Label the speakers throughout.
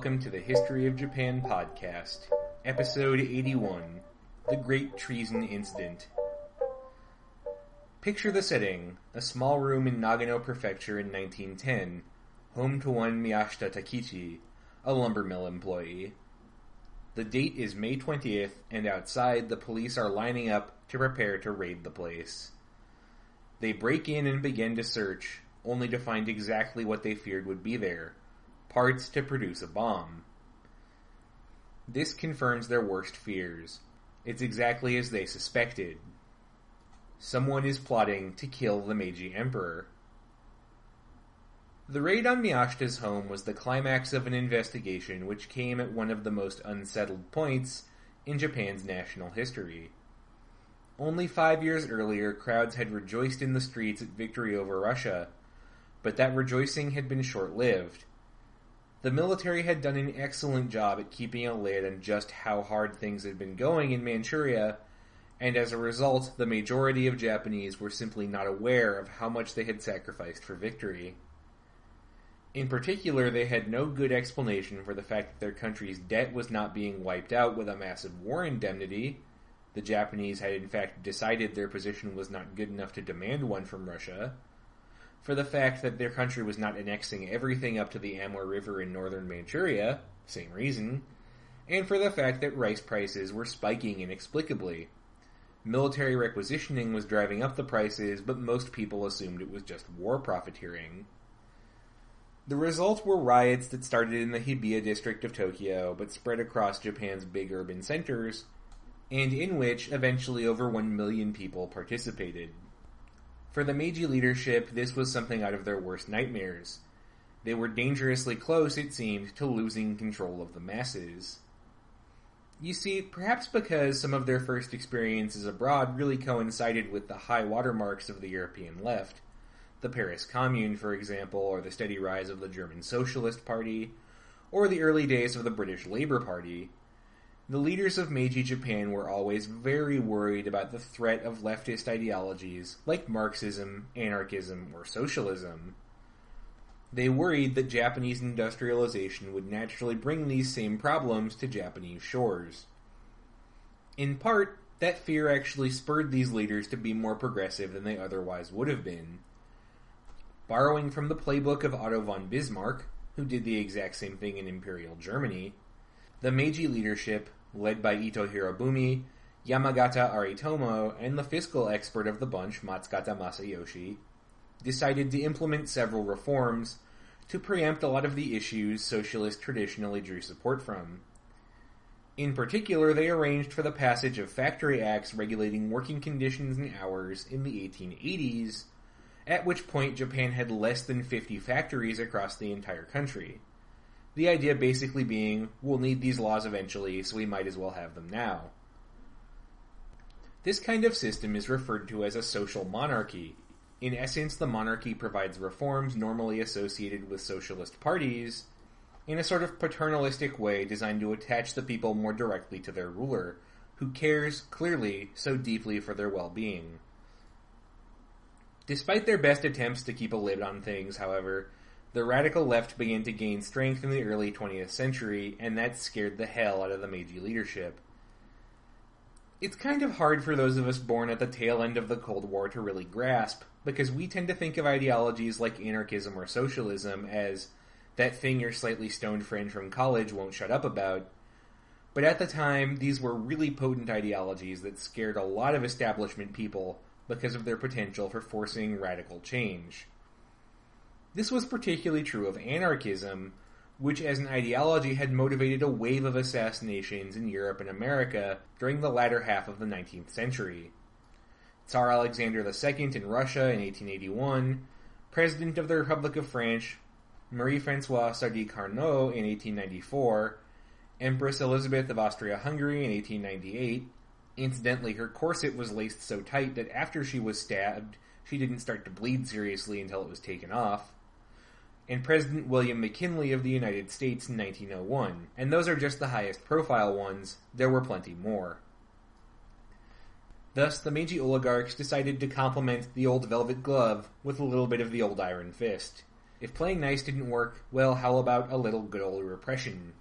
Speaker 1: Welcome to the History of Japan podcast, episode 81 The Great Treason Incident. Picture the setting a small room in Nagano Prefecture in 1910, home to one Miyashita Takichi, a lumber mill employee. The date is May 20th, and outside the police are lining up to prepare to raid the place. They break in and begin to search, only to find exactly what they feared would be there parts to produce a bomb. This confirms their worst fears. It's exactly as they suspected. Someone is plotting to kill the Meiji Emperor. The raid on Miyashita's home was the climax of an investigation which came at one of the most unsettled points in Japan's national history. Only five years earlier, crowds had rejoiced in the streets at victory over Russia, but that rejoicing had been short lived. The military had done an excellent job at keeping a lid on just how hard things had been going in Manchuria, and as a result, the majority of Japanese were simply not aware of how much they had sacrificed for victory. In particular, they had no good explanation for the fact that their country's debt was not being wiped out with a massive war indemnity. The Japanese had in fact decided their position was not good enough to demand one from Russia for the fact that their country was not annexing everything up to the Amur River in northern Manchuria, same reason, and for the fact that rice prices were spiking inexplicably. Military requisitioning was driving up the prices, but most people assumed it was just war profiteering. The result were riots that started in the Hibiya district of Tokyo, but spread across Japan's big urban centers, and in which eventually over 1 million people participated. For the Meiji leadership, this was something out of their worst nightmares. They were dangerously close, it seemed, to losing control of the masses. You see, perhaps because some of their first experiences abroad really coincided with the high watermarks of the European left, the Paris Commune, for example, or the steady rise of the German Socialist Party, or the early days of the British Labour Party, the leaders of Meiji Japan were always very worried about the threat of leftist ideologies like Marxism, anarchism, or socialism. They worried that Japanese industrialization would naturally bring these same problems to Japanese shores. In part, that fear actually spurred these leaders to be more progressive than they otherwise would have been. Borrowing from the playbook of Otto von Bismarck, who did the exact same thing in Imperial Germany, the Meiji leadership led by Ito Hirobumi, Yamagata Aritomo, and the fiscal expert of the bunch, Matsukata Masayoshi, decided to implement several reforms to preempt a lot of the issues socialists traditionally drew support from. In particular, they arranged for the passage of factory acts regulating working conditions and hours in the 1880s, at which point Japan had less than 50 factories across the entire country. The idea basically being, we'll need these laws eventually, so we might as well have them now. This kind of system is referred to as a social monarchy. In essence, the monarchy provides reforms normally associated with socialist parties in a sort of paternalistic way designed to attach the people more directly to their ruler, who cares, clearly, so deeply for their well being. Despite their best attempts to keep a lid on things, however, the radical left began to gain strength in the early 20th century, and that scared the hell out of the Meiji leadership. It's kind of hard for those of us born at the tail end of the Cold War to really grasp, because we tend to think of ideologies like anarchism or socialism as that thing your slightly stoned friend from college won't shut up about. But at the time, these were really potent ideologies that scared a lot of establishment people because of their potential for forcing radical change. This was particularly true of anarchism, which as an ideology had motivated a wave of assassinations in Europe and America during the latter half of the 19th century. Tsar Alexander II in Russia in 1881, President of the Republic of France Marie-Françoise Sadi-Carnot in 1894, Empress Elizabeth of Austria-Hungary in 1898. Incidentally, her corset was laced so tight that after she was stabbed, she didn't start to bleed seriously until it was taken off and President William McKinley of the United States in 1901, and those are just the highest profile ones, there were plenty more. Thus, the Meiji oligarchs decided to complement the old velvet glove with a little bit of the old iron fist. If playing nice didn't work, well, how about a little good old repression?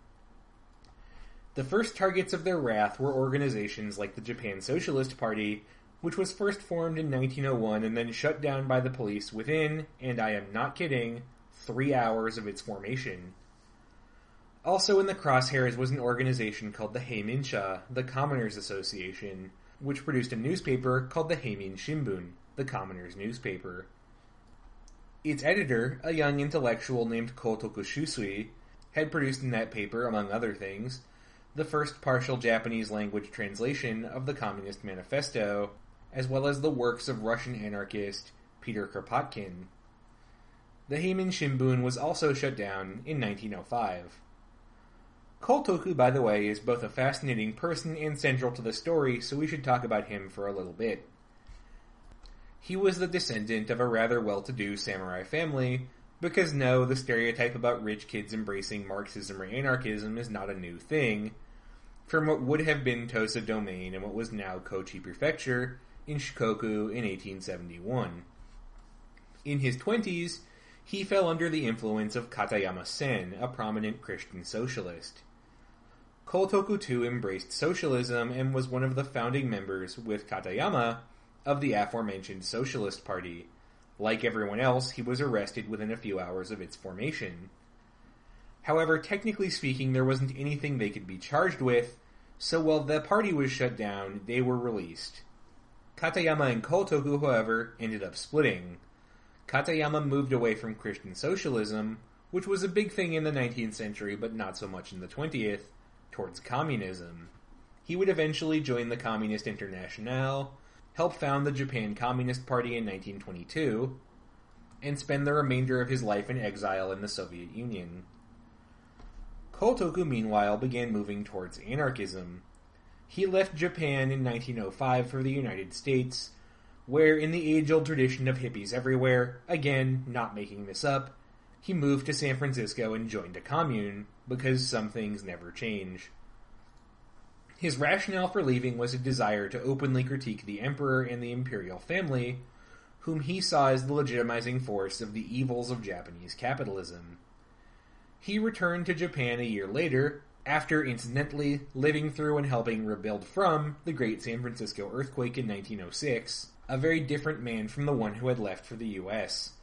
Speaker 1: The first targets of their wrath were organizations like the Japan Socialist Party, which was first formed in 1901 and then shut down by the police within, and I am not kidding, three hours of its formation. Also in the crosshairs was an organization called the Heimin-sha, the Commoners Association, which produced a newspaper called the Heimin Shimbun, the Commoners newspaper. Its editor, a young intellectual named Kotoku Shusui, had produced in that paper, among other things, the first partial Japanese language translation of the Communist Manifesto, as well as the works of Russian anarchist Peter Kropotkin. The Heimin Shimbun was also shut down in 1905. Kotoku, by the way, is both a fascinating person and central to the story, so we should talk about him for a little bit. He was the descendant of a rather well-to-do samurai family, because no, the stereotype about rich kids embracing Marxism or anarchism is not a new thing. From what would have been Tosa Domain and what was now Kochi Prefecture in Shikoku in 1871. In his twenties, he fell under the influence of Katayama Sen, a prominent Christian socialist. Kotoku too embraced socialism and was one of the founding members, with Katayama, of the aforementioned Socialist Party. Like everyone else, he was arrested within a few hours of its formation. However, technically speaking, there wasn't anything they could be charged with, so while the party was shut down, they were released. Katayama and Kotoku, however, ended up splitting. Katayama moved away from Christian socialism, which was a big thing in the 19th century but not so much in the 20th, towards communism. He would eventually join the Communist Internationale, help found the Japan Communist Party in 1922, and spend the remainder of his life in exile in the Soviet Union. Kotoku, meanwhile, began moving towards anarchism. He left Japan in 1905 for the United States, where, in the age old tradition of hippies everywhere, again, not making this up, he moved to San Francisco and joined a commune, because some things never change. His rationale for leaving was a desire to openly critique the emperor and the imperial family, whom he saw as the legitimizing force of the evils of Japanese capitalism. He returned to Japan a year later, after incidentally living through and helping rebuild from the Great San Francisco earthquake in 1906, a very different man from the one who had left for the US.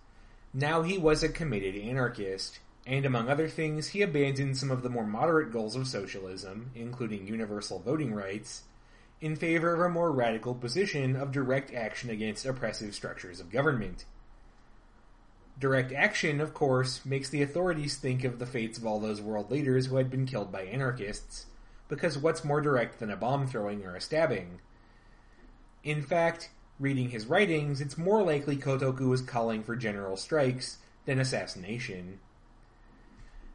Speaker 1: Now he was a committed anarchist, and among other things, he abandoned some of the more moderate goals of socialism, including universal voting rights, in favor of a more radical position of direct action against oppressive structures of government. Direct action, of course, makes the authorities think of the fates of all those world leaders who had been killed by anarchists, because what's more direct than a bomb throwing or a stabbing? In fact, reading his writings, it's more likely Kotoku was calling for general strikes than assassination.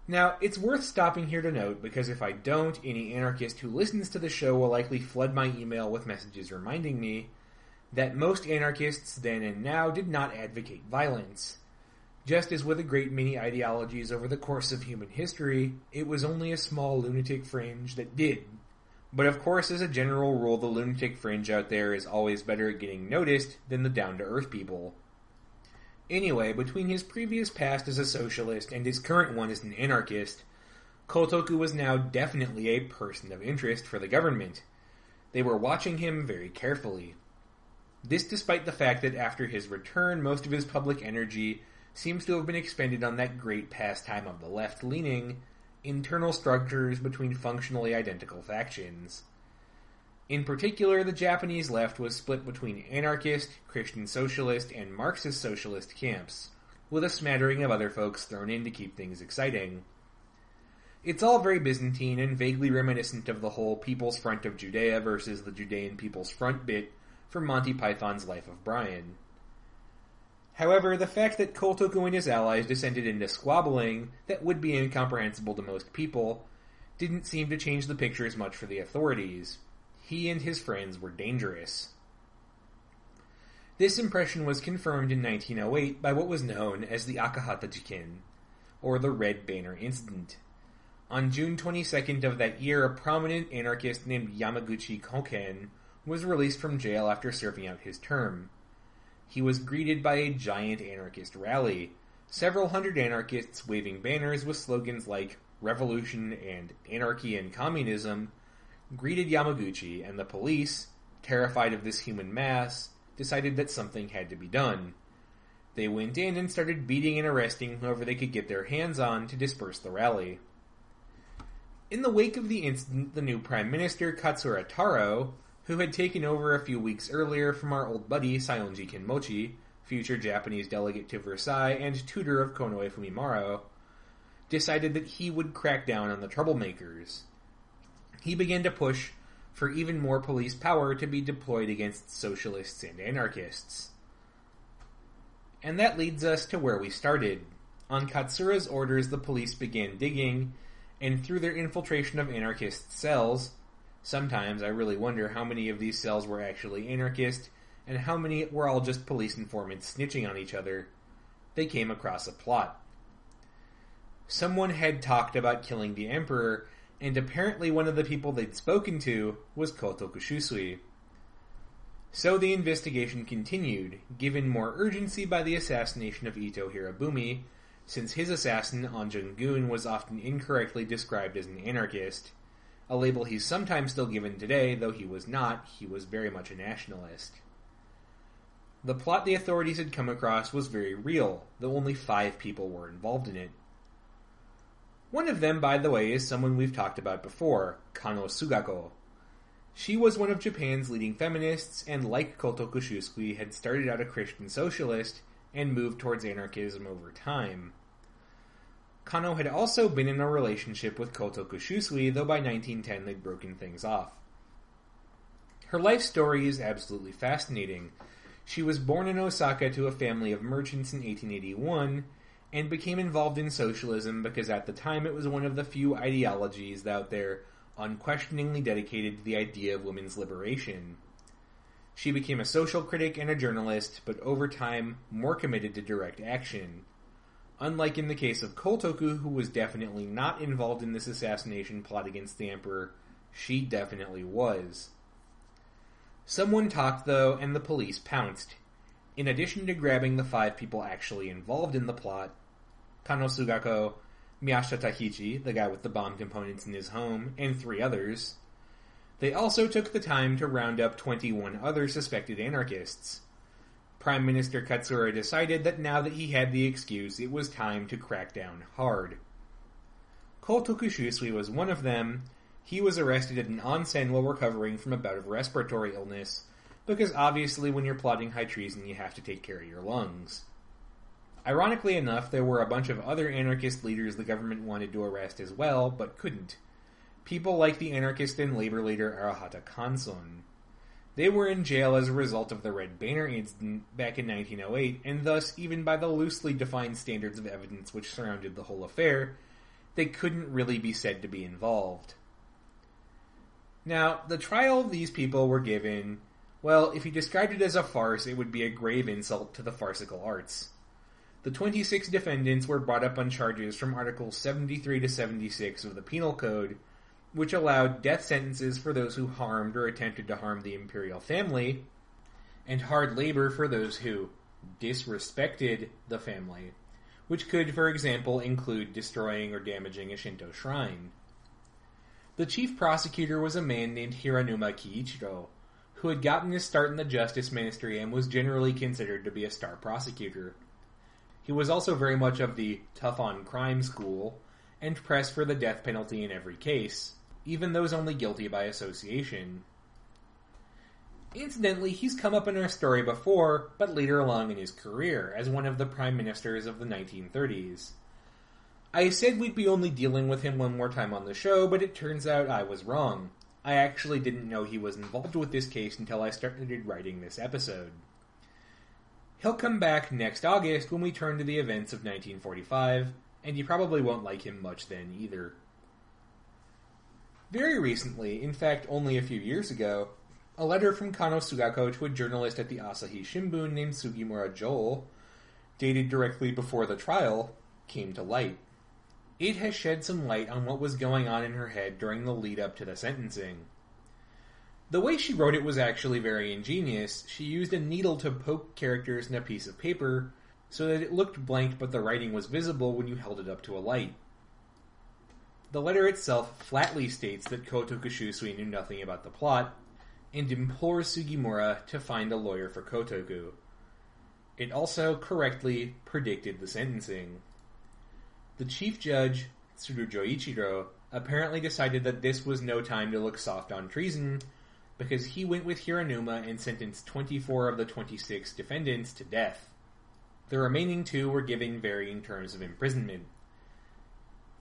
Speaker 1: Now, it's worth stopping here to note because if I don't, any anarchist who listens to the show will likely flood my email with messages reminding me that most anarchists then and now did not advocate violence. Just as with a great many ideologies over the course of human history, it was only a small lunatic fringe that did. But of course, as a general rule, the lunatic fringe out there is always better at getting noticed than the down to earth people. Anyway, between his previous past as a socialist and his current one as an anarchist, Kotoku was now definitely a person of interest for the government. They were watching him very carefully. This despite the fact that after his return, most of his public energy seems to have been expended on that great pastime of the left leaning, internal structures between functionally identical factions. In particular, the Japanese left was split between anarchist, Christian socialist, and Marxist socialist camps, with a smattering of other folks thrown in to keep things exciting. It's all very Byzantine and vaguely reminiscent of the whole People's Front of Judea versus the Judean People's Front bit from Monty Python's Life of Brian. However, the fact that Kotoku and his allies descended into squabbling that would be incomprehensible to most people didn't seem to change the picture as much for the authorities he and his friends were dangerous. This impression was confirmed in 1908 by what was known as the Akahata Jiken, or the Red Banner Incident. On June 22nd of that year, a prominent anarchist named Yamaguchi Koken was released from jail after serving out his term. He was greeted by a giant anarchist rally, Several hundred anarchists waving banners with slogans like revolution and anarchy and communism greeted Yamaguchi, and the police, terrified of this human mass, decided that something had to be done. They went in and started beating and arresting whoever they could get their hands on to disperse the rally. In the wake of the incident, the new Prime Minister, Katsura Taro, who had taken over a few weeks earlier from our old buddy Saionji Kinmochi, future Japanese delegate to Versailles and tutor of Konoe Fumimaro, decided that he would crack down on the troublemakers. He began to push for even more police power to be deployed against socialists and anarchists. And that leads us to where we started. On Katsura's orders, the police began digging, and through their infiltration of anarchist cells, sometimes I really wonder how many of these cells were actually anarchist and how many were all just police informants snitching on each other, they came across a plot. Someone had talked about killing the emperor, and apparently one of the people they'd spoken to was Shusui. So the investigation continued, given more urgency by the assassination of Ito Hirobumi, since his assassin, Anjun Gun, was often incorrectly described as an anarchist, a label he's sometimes still given today, though he was not, he was very much a nationalist. The plot the authorities had come across was very real, though only five people were involved in it. One of them, by the way, is someone we've talked about before, Kano Sugako. She was one of Japan's leading feminists, and like Kotoku Shusui, had started out a Christian socialist and moved towards anarchism over time. Kano had also been in a relationship with Kotoku Shusui, though by 1910 they'd broken things off. Her life story is absolutely fascinating. She was born in Osaka to a family of merchants in 1881 and became involved in socialism because at the time it was one of the few ideologies out there unquestioningly dedicated to the idea of women's liberation. She became a social critic and a journalist, but over time more committed to direct action. Unlike in the case of Kotoku, who was definitely not involved in this assassination plot against the Emperor, she definitely was. Someone talked, though, and the police pounced. In addition to grabbing the five people actually involved in the plot, Kano Sugako, Miyashita Takichi, the guy with the bomb components in his home, and three others. They also took the time to round up 21 other suspected anarchists. Prime Minister Katsura decided that now that he had the excuse, it was time to crack down hard. Shusui was one of them. He was arrested at an onsen while recovering from a bout of respiratory illness, because obviously when you're plotting high treason you have to take care of your lungs. Ironically enough, there were a bunch of other anarchist leaders the government wanted to arrest as well, but couldn't. People like the anarchist and labor leader Arahata Kanson. They were in jail as a result of the Red Banner incident back in 1908, and thus, even by the loosely defined standards of evidence which surrounded the whole affair, they couldn't really be said to be involved. Now, the trial these people were given, well, if you described it as a farce, it would be a grave insult to the farcical arts. The 26 defendants were brought up on charges from Articles 73 to 76 of the Penal Code, which allowed death sentences for those who harmed or attempted to harm the imperial family, and hard labor for those who disrespected the family, which could, for example, include destroying or damaging a Shinto shrine. The chief prosecutor was a man named Hiranuma Kiichiro, who had gotten his start in the justice ministry and was generally considered to be a star prosecutor. He was also very much of the tough on crime school and pressed for the death penalty in every case, even those only guilty by association. Incidentally, he's come up in our story before, but later along in his career, as one of the prime ministers of the 1930s. I said we'd be only dealing with him one more time on the show, but it turns out I was wrong. I actually didn't know he was involved with this case until I started writing this episode. He'll come back next August when we turn to the events of 1945, and you probably won't like him much then either. Very recently, in fact only a few years ago, a letter from Kano Sugako to a journalist at the Asahi Shimbun named Sugimura Joel, dated directly before the trial, came to light. It has shed some light on what was going on in her head during the lead up to the sentencing. The way she wrote it was actually very ingenious. She used a needle to poke characters in a piece of paper, so that it looked blank but the writing was visible when you held it up to a light. The letter itself flatly states that Kotoku Shusui knew nothing about the plot, and implores Sugimura to find a lawyer for Kotoku. It also correctly predicted the sentencing. The chief judge, Tsuru Joichiro, apparently decided that this was no time to look soft on treason, because he went with Hiranuma and sentenced 24 of the 26 defendants to death. The remaining two were given varying terms of imprisonment.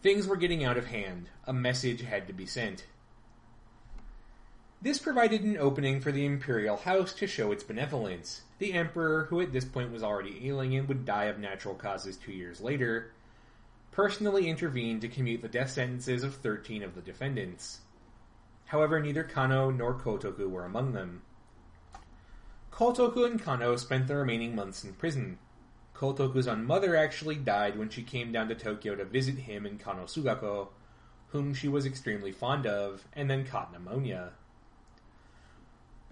Speaker 1: Things were getting out of hand. A message had to be sent. This provided an opening for the imperial house to show its benevolence. The emperor, who at this point was already ailing and would die of natural causes two years later, personally intervened to commute the death sentences of 13 of the defendants. However, neither Kano nor Kotoku were among them. Kotoku and Kano spent the remaining months in prison. Kotoku's own mother actually died when she came down to Tokyo to visit him and Kano Sugako, whom she was extremely fond of, and then caught pneumonia.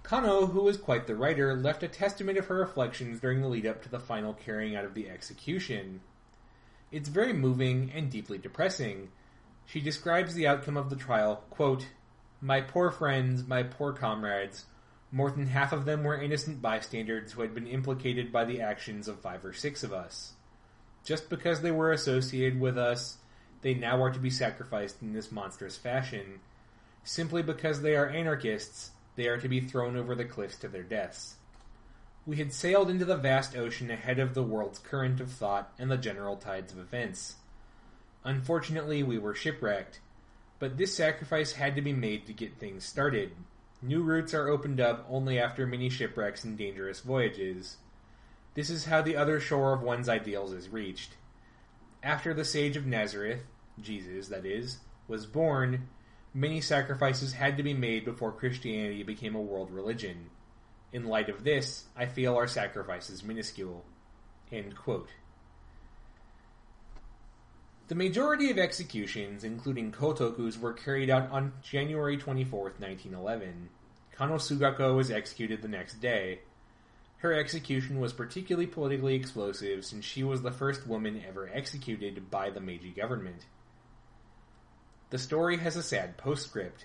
Speaker 1: Kano, who was quite the writer, left a testament of her reflections during the lead up to the final carrying out of the execution. It's very moving and deeply depressing. She describes the outcome of the trial, quote, My poor friends, my poor comrades, more than half of them were innocent bystanders who had been implicated by the actions of five or six of us. Just because they were associated with us, they now are to be sacrificed in this monstrous fashion. Simply because they are anarchists, they are to be thrown over the cliffs to their deaths. We had sailed into the vast ocean ahead of the world's current of thought and the general tides of events. Unfortunately, we were shipwrecked, but this sacrifice had to be made to get things started. New routes are opened up only after many shipwrecks and dangerous voyages. This is how the other shore of one's ideals is reached. After the Sage of Nazareth, Jesus, that is, was born, many sacrifices had to be made before Christianity became a world religion. In light of this, I feel our sacrifice is minuscule. The majority of executions, including Kotoku's, were carried out on January 24, 1911. Kano Sugako was executed the next day. Her execution was particularly politically explosive since she was the first woman ever executed by the Meiji government. The story has a sad postscript.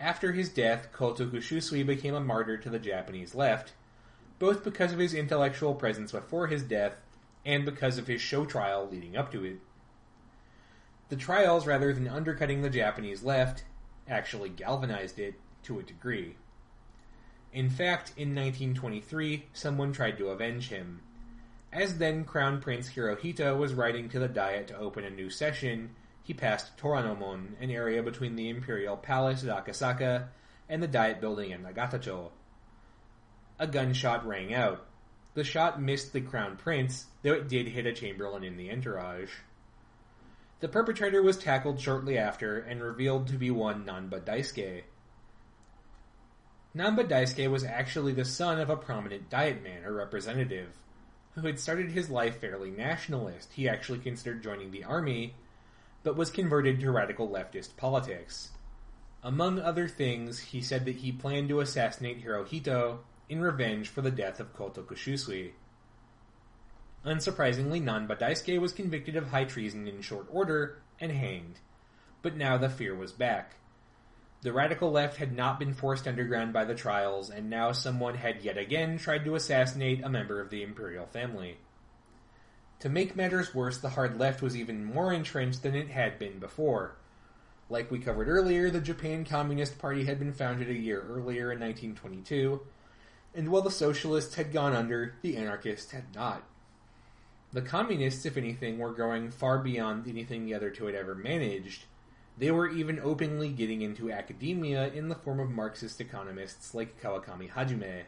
Speaker 1: After his death, Kotoku Shusui became a martyr to the Japanese left, both because of his intellectual presence before his death and because of his show trial leading up to it. The trials, rather than undercutting the Japanese left, actually galvanized it to a degree. In fact, in 1923, someone tried to avenge him. As then Crown Prince Hirohito was riding to the Diet to open a new session, he passed Toranomon, an area between the Imperial Palace at Akasaka and the Diet Building in Nagatacho. A gunshot rang out. The shot missed the Crown Prince, though it did hit a Chamberlain in the entourage. The perpetrator was tackled shortly after and revealed to be one Nanba Daisuke. Nanba Daisuke was actually the son of a prominent diet man or representative, who had started his life fairly nationalist. He actually considered joining the army, but was converted to radical leftist politics. Among other things, he said that he planned to assassinate Hirohito in revenge for the death of Kotoku Shusui. Unsurprisingly, Nanba Daisuke was convicted of high treason in short order and hanged. But now the fear was back. The radical left had not been forced underground by the trials, and now someone had yet again tried to assassinate a member of the imperial family. To make matters worse, the hard left was even more entrenched than it had been before. Like we covered earlier, the Japan Communist Party had been founded a year earlier in 1922, and while the socialists had gone under, the anarchists had not. The communists, if anything, were going far beyond anything the other two had ever managed. They were even openly getting into academia in the form of Marxist economists like Kawakami Hajime.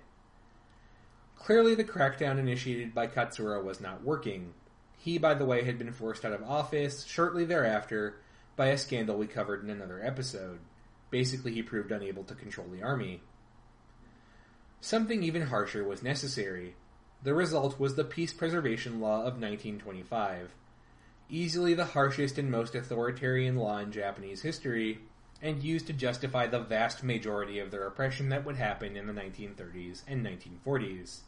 Speaker 1: Clearly, the crackdown initiated by Katsura was not working. He, by the way, had been forced out of office shortly thereafter by a scandal we covered in another episode. Basically, he proved unable to control the army. Something even harsher was necessary. The result was the Peace Preservation Law of 1925, easily the harshest and most authoritarian law in Japanese history, and used to justify the vast majority of the repression that would happen in the 1930s and 1940s.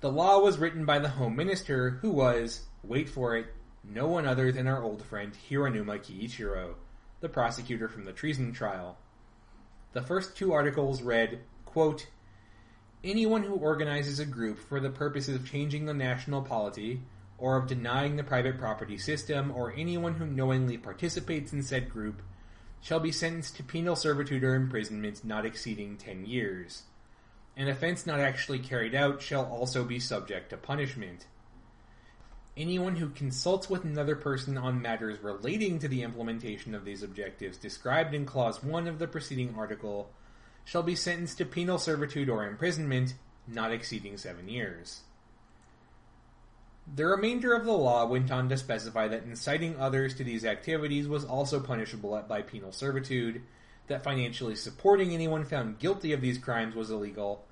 Speaker 1: The law was written by the Home Minister, who was, wait for it, no one other than our old friend Hiranuma Kiichiro, the prosecutor from the treason trial. The first two articles read, quote, Anyone who organizes a group for the purposes of changing the national polity, or of denying the private property system, or anyone who knowingly participates in said group, shall be sentenced to penal servitude or imprisonment not exceeding ten years. An offense not actually carried out shall also be subject to punishment. Anyone who consults with another person on matters relating to the implementation of these objectives described in Clause 1 of the preceding article shall be sentenced to penal servitude or imprisonment not exceeding seven years. The remainder of the law went on to specify that inciting others to these activities was also punishable by penal servitude, that financially supporting anyone found guilty of these crimes was illegal,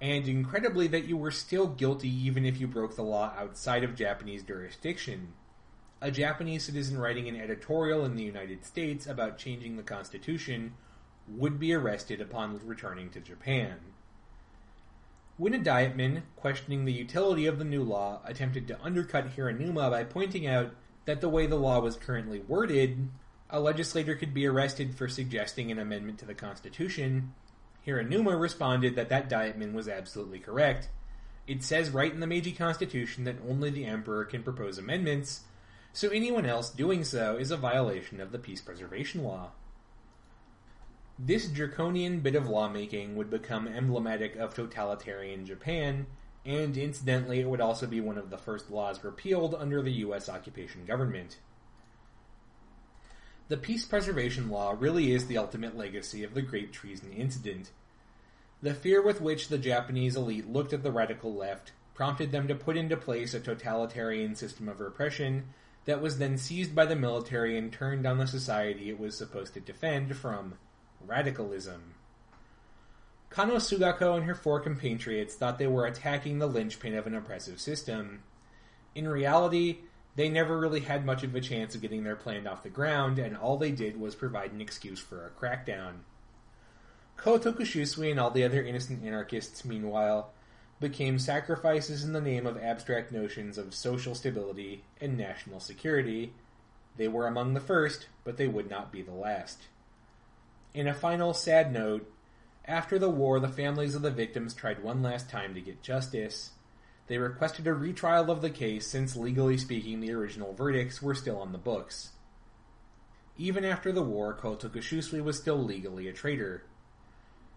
Speaker 1: and incredibly that you were still guilty even if you broke the law outside of Japanese jurisdiction. A Japanese citizen writing an editorial in the United States about changing the Constitution would be arrested upon returning to Japan. When a dietman, questioning the utility of the new law, attempted to undercut Hiranuma by pointing out that the way the law was currently worded, a legislator could be arrested for suggesting an amendment to the Constitution, Hiranuma responded that that dietman was absolutely correct. It says right in the Meiji Constitution that only the Emperor can propose amendments, so anyone else doing so is a violation of the peace preservation law. This draconian bit of lawmaking would become emblematic of totalitarian Japan, and incidentally, it would also be one of the first laws repealed under the U.S. occupation government. The peace preservation law really is the ultimate legacy of the Great Treason Incident. The fear with which the Japanese elite looked at the radical left prompted them to put into place a totalitarian system of repression that was then seized by the military and turned on the society it was supposed to defend from radicalism. Kano Sugako and her four compatriots thought they were attacking the linchpin of an oppressive system. In reality, they never really had much of a chance of getting their plan off the ground, and all they did was provide an excuse for a crackdown. Kotoku Shusui and all the other innocent anarchists, meanwhile, became sacrifices in the name of abstract notions of social stability and national security. They were among the first, but they would not be the last. In a final sad note, after the war, the families of the victims tried one last time to get justice. They requested a retrial of the case since, legally speaking, the original verdicts were still on the books. Even after the war, Kotoku Shusui was still legally a traitor.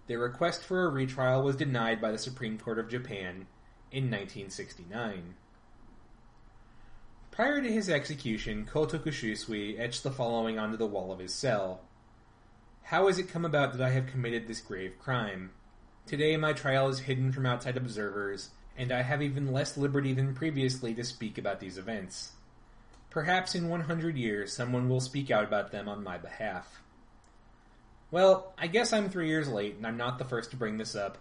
Speaker 1: Their request for a retrial was denied by the Supreme Court of Japan in 1969. Prior to his execution, Kotoku Shusui etched the following onto the wall of his cell. How has it come about that I have committed this grave crime? Today my trial is hidden from outside observers, and I have even less liberty than previously to speak about these events. Perhaps in 100 years someone will speak out about them on my behalf. Well, I guess I'm three years late, and I'm not the first to bring this up,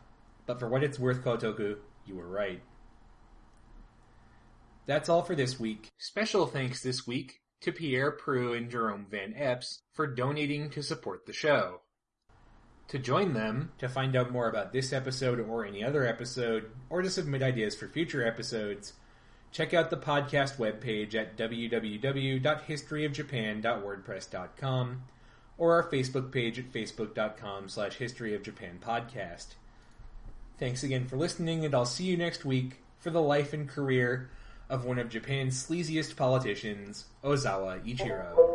Speaker 1: but for what it's worth, Kotoku, you were right. That's all for this week. Special thanks this week to Pierre Prue and Jerome Van Epps for donating to support the show. To join them, to find out more about this episode or any other episode, or to submit ideas for future episodes, check out the podcast webpage at www.historyofjapan.wordpress.com or our Facebook page at facebook.com slash historyofjapanpodcast. Thanks again for listening, and I'll see you next week for the life and career of one of Japan's sleaziest politicians, Ozawa Ichiro.